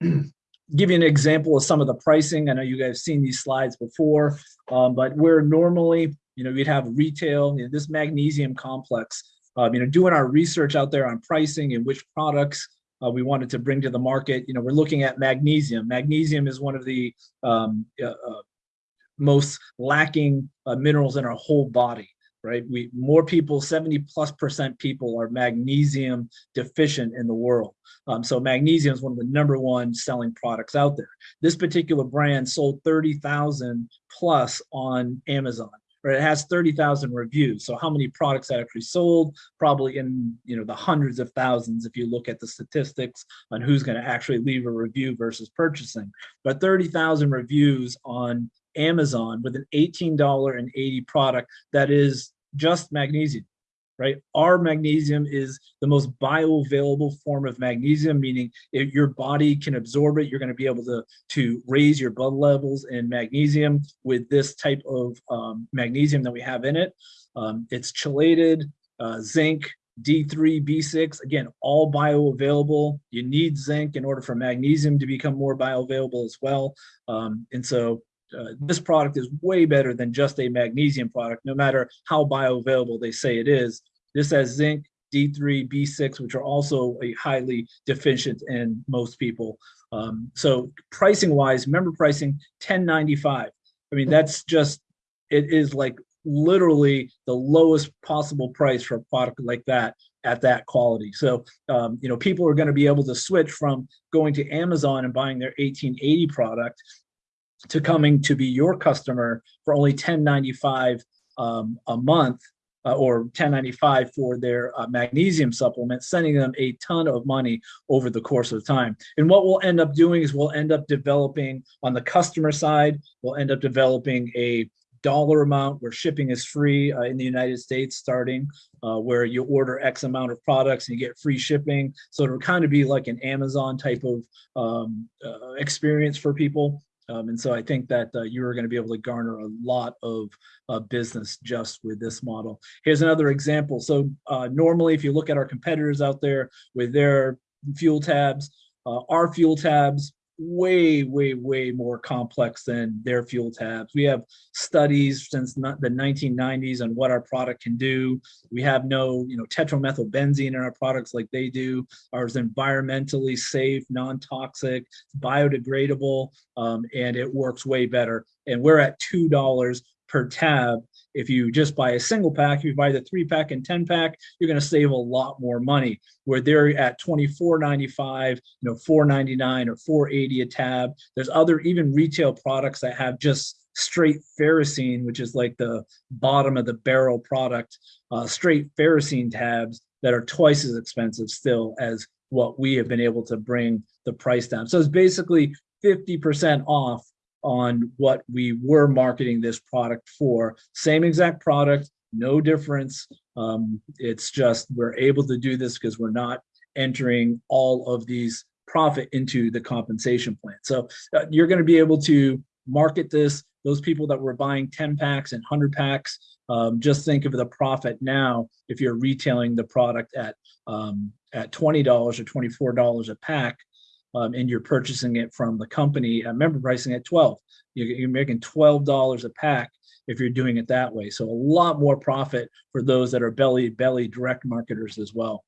give you an example of some of the pricing. I know you guys have seen these slides before, um, but where normally, you know, we'd have retail, you know, this magnesium complex, um, you know, doing our research out there on pricing and which products uh, we wanted to bring to the market. You know, we're looking at magnesium. Magnesium is one of the um, uh, uh, most lacking uh, minerals in our whole body right? We more people, 70 plus percent people are magnesium deficient in the world. Um, so magnesium is one of the number one selling products out there. This particular brand sold 30,000 plus on Amazon. Right, it has 30,000 reviews. So how many products actually sold? Probably in you know the hundreds of thousands if you look at the statistics on who's going to actually leave a review versus purchasing. But 30,000 reviews on Amazon with an $18.80 product that is just magnesium, right? Our magnesium is the most bioavailable form of magnesium, meaning if your body can absorb it, you're going to be able to, to raise your blood levels in magnesium with this type of um, magnesium that we have in it. Um, it's chelated, uh, zinc, D3, B6, again, all bioavailable. You need zinc in order for magnesium to become more bioavailable as well. Um, and so uh, this product is way better than just a magnesium product, no matter how bioavailable they say it is. This has zinc, D3, B6, which are also a highly deficient in most people. Um, so pricing wise, member pricing 1095. I mean, that's just, it is like literally the lowest possible price for a product like that at that quality. So, um, you know, people are going to be able to switch from going to Amazon and buying their 1880 product to coming to be your customer for only 1095 um, a month uh, or 1095 for their uh, magnesium supplement, sending them a ton of money over the course of time. And what we'll end up doing is we'll end up developing on the customer side, we'll end up developing a dollar amount where shipping is free uh, in the United States starting uh, where you order X amount of products and you get free shipping. So it'll kind of be like an Amazon type of um, uh, experience for people. Um, and so I think that uh, you are going to be able to garner a lot of uh, business just with this model. Here's another example. So uh, normally, if you look at our competitors out there with their fuel tabs, uh, our fuel tabs way, way, way more complex than their fuel tabs. We have studies since the 1990s on what our product can do. We have no, you know, tetramethylbenzene in our products like they do. Ours environmentally safe, non-toxic, biodegradable, um, and it works way better. And we're at $2 per tab if you just buy a single pack, if you buy the three pack and 10 pack, you're going to save a lot more money where they're at 24.95, you know, 4.99 or 4.80 a tab. There's other even retail products that have just straight ferrocene, which is like the bottom of the barrel product, uh, straight ferrocene tabs that are twice as expensive still as what we have been able to bring the price down. So it's basically 50% off on what we were marketing this product for. Same exact product, no difference. Um, it's just we're able to do this because we're not entering all of these profit into the compensation plan. So uh, you're going to be able to market this. Those people that were buying 10 packs and 100 packs, um, just think of the profit now if you're retailing the product at um, at $20 or $24 a pack um, and you're purchasing it from the company at member pricing at 12. You're, you're making $12 a pack if you're doing it that way. So a lot more profit for those that are belly belly direct marketers as well.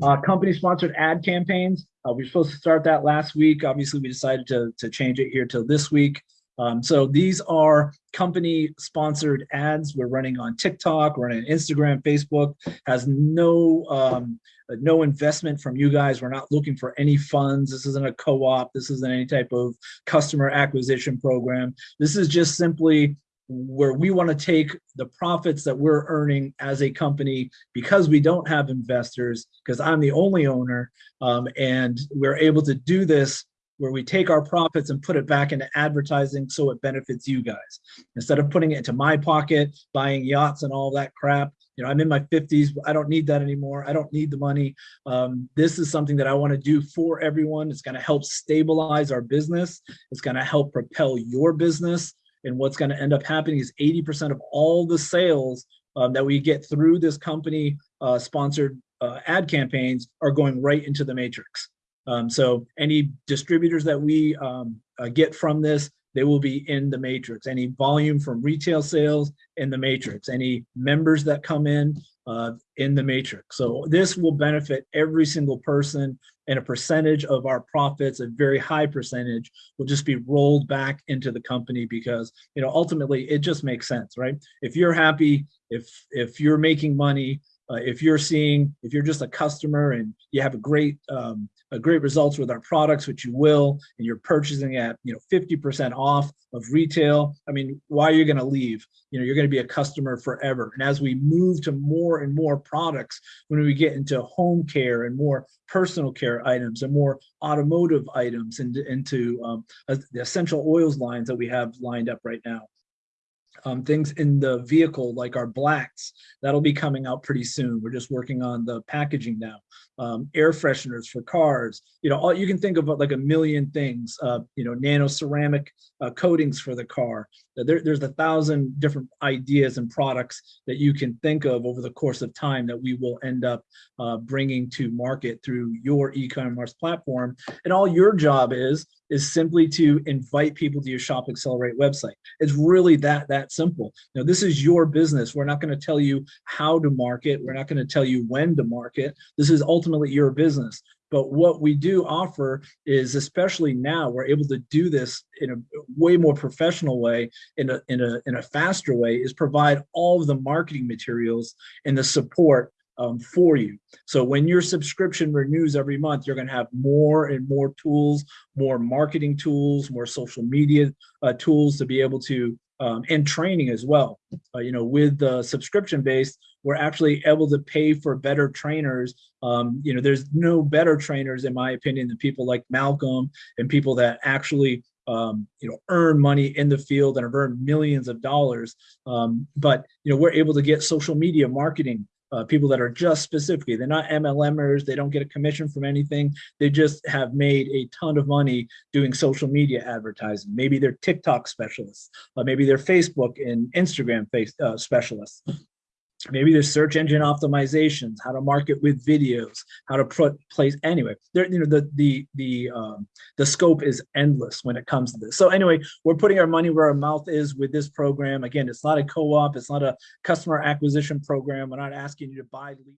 Uh, company sponsored ad campaigns. Uh, we were supposed to start that last week. Obviously, we decided to, to change it here till this week. Um, so these are company sponsored ads. We're running on TikTok, we're running on Instagram, Facebook, has no, um, no investment from you guys. We're not looking for any funds. This isn't a co-op. This isn't any type of customer acquisition program. This is just simply where we want to take the profits that we're earning as a company because we don't have investors because I'm the only owner um, and we're able to do this where we take our profits and put it back into advertising so it benefits you guys. Instead of putting it into my pocket, buying yachts and all that crap, you know, I'm in my 50s, I don't need that anymore. I don't need the money. Um, this is something that I wanna do for everyone. It's gonna help stabilize our business. It's gonna help propel your business. And what's gonna end up happening is 80% of all the sales um, that we get through this company uh, sponsored uh, ad campaigns are going right into the matrix. Um, so any distributors that we um, uh, get from this, they will be in the matrix. Any volume from retail sales in the matrix, any members that come in uh, in the matrix. So this will benefit every single person and a percentage of our profits, a very high percentage will just be rolled back into the company because, you know, ultimately it just makes sense, right? If you're happy, if, if you're making money, uh, if you're seeing, if you're just a customer and you have a great, um, a great results with our products, which you will, and you're purchasing at, you know, 50% off of retail, I mean, why are you going to leave? You know, you're going to be a customer forever. And as we move to more and more products, when we get into home care and more personal care items and more automotive items and into um, the essential oils lines that we have lined up right now um, things in the vehicle like our blacks that'll be coming out pretty soon. We're just working on the packaging now. Um, air fresheners for cars you know all you can think of like a million things uh, you know nano ceramic uh, coatings for the car. There, there's a thousand different ideas and products that you can think of over the course of time that we will end up uh, bringing to market through your e-commerce platform. And all your job is is simply to invite people to your shop accelerate website. It's really that that simple. Now this is your business. We're not going to tell you how to market. We're not going to tell you when to market. This is ultimately your business. But what we do offer is, especially now, we're able to do this in a way more professional way, in a, in a, in a faster way, is provide all of the marketing materials and the support um, for you. So when your subscription renews every month, you're going to have more and more tools, more marketing tools, more social media uh, tools to be able to, um, and training as well. Uh, you know, with the subscription based, we're actually able to pay for better trainers. Um, you know, there's no better trainers, in my opinion, than people like Malcolm and people that actually um, you know, earn money in the field and have earned millions of dollars. Um, but, you know, we're able to get social media marketing uh, people that are just specifically, they're not MLMers, they don't get a commission from anything. They just have made a ton of money doing social media advertising. Maybe they're TikTok specialists, uh, maybe they're Facebook and Instagram face, uh, specialists maybe there's search engine optimizations how to market with videos how to put place anyway there you know the the the um the scope is endless when it comes to this. So anyway we're putting our money where our mouth is with this program. Again it's not a co-op it's not a customer acquisition program. We're not asking you to buy leads